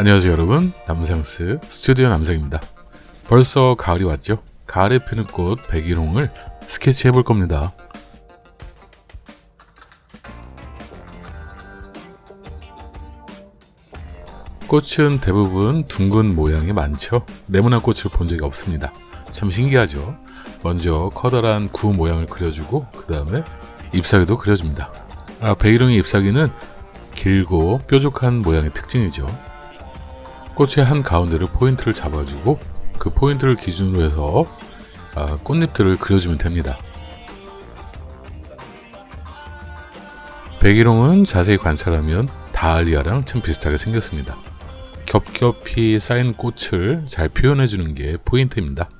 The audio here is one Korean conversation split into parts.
안녕하세요 여러분. 남상스 스튜디오 남상입니다. 벌써 가을이 왔죠? 가을에 피는 꽃 백일홍을 스케치해 볼 겁니다. 꽃은 대부분 둥근 모양이 많죠? 네모난 꽃을 본 적이 없습니다. 참 신기하죠? 먼저 커다란 구 모양을 그려주고 그 다음에 잎사귀도 그려줍니다. 아, 백일홍의 잎사귀는 길고 뾰족한 모양의 특징이죠 꽃의 한 가운데를 포인트를 잡아주고 그 포인트를 기준으로 해서 아, 꽃잎들을 그려주면 됩니다. 백일홍은 자세히 관찰하면 다알리아랑 참 비슷하게 생겼습니다. 겹겹이 쌓인 꽃을 잘 표현해주는 게 포인트입니다.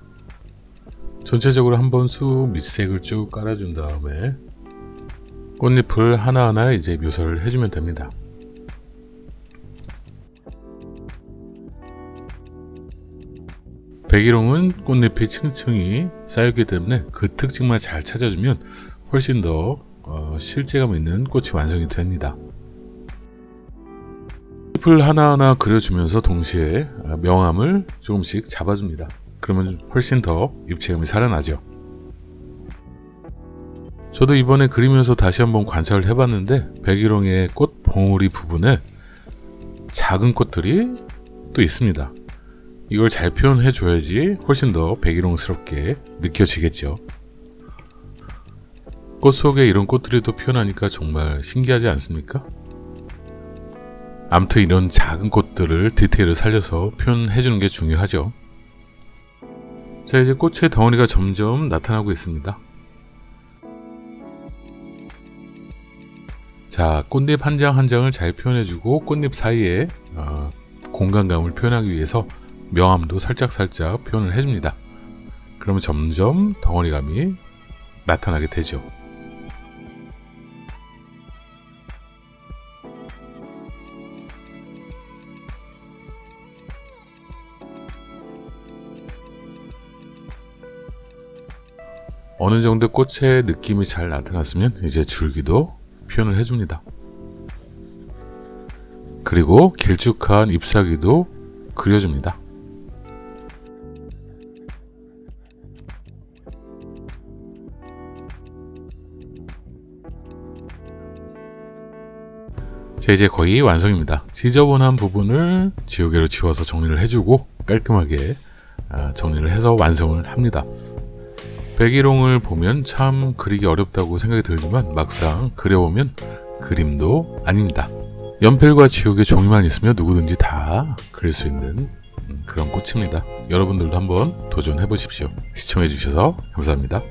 전체적으로 한번 수 밑색을 쭉 깔아준 다음에 꽃잎을 하나하나 이제 묘사를 해주면 됩니다. 백일홍은 꽃잎이 층층이 쌓였기 때문에 그 특징만 잘 찾아주면 훨씬 더 어, 실제감 있는 꽃이 완성이 됩니다. 잎을 하나하나 그려주면서 동시에 어, 명암을 조금씩 잡아줍니다. 그러면 훨씬 더 입체감이 살아나죠. 저도 이번에 그리면서 다시 한번 관찰을 해봤는데 백일홍의 꽃 봉우리 부분에 작은 꽃들이 또 있습니다. 이걸 잘 표현해 줘야지 훨씬 더 백일홍스럽게 느껴지겠죠. 꽃 속에 이런 꽃들이 또 피어나니까 정말 신기하지 않습니까? 암튼 이런 작은 꽃들을 디테일을 살려서 표현해 주는 게 중요하죠. 자 이제 꽃의 덩어리가 점점 나타나고 있습니다. 자 꽃잎 한 장 한 장을 잘 표현해주고 꽃잎 사이에 어, 공간감을 표현하기 위해서 명암도 살짝살짝 표현을 해줍니다. 그러면 점점 덩어리감이 나타나게 되죠. 어느 정도 꽃의 느낌이 잘 나타났으면 이제 줄기도 표현을 해줍니다. 그리고 길쭉한 잎사귀도 그려줍니다. 자 이제 거의 완성입니다. 지저분한 부분을 지우개로 지워서 정리를 해주고 깔끔하게 아, 정리를 해서 완성을 합니다. 백일홍을 보면 참 그리기 어렵다고 생각이 들지만 막상 그려보면 그림도 아닙니다. 연필과 지우개 종이만 있으면 누구든지 다 그릴 수 있는 그런 꽃입니다. 여러분들도 한번 도전해 보십시오. 시청해 주셔서 감사합니다.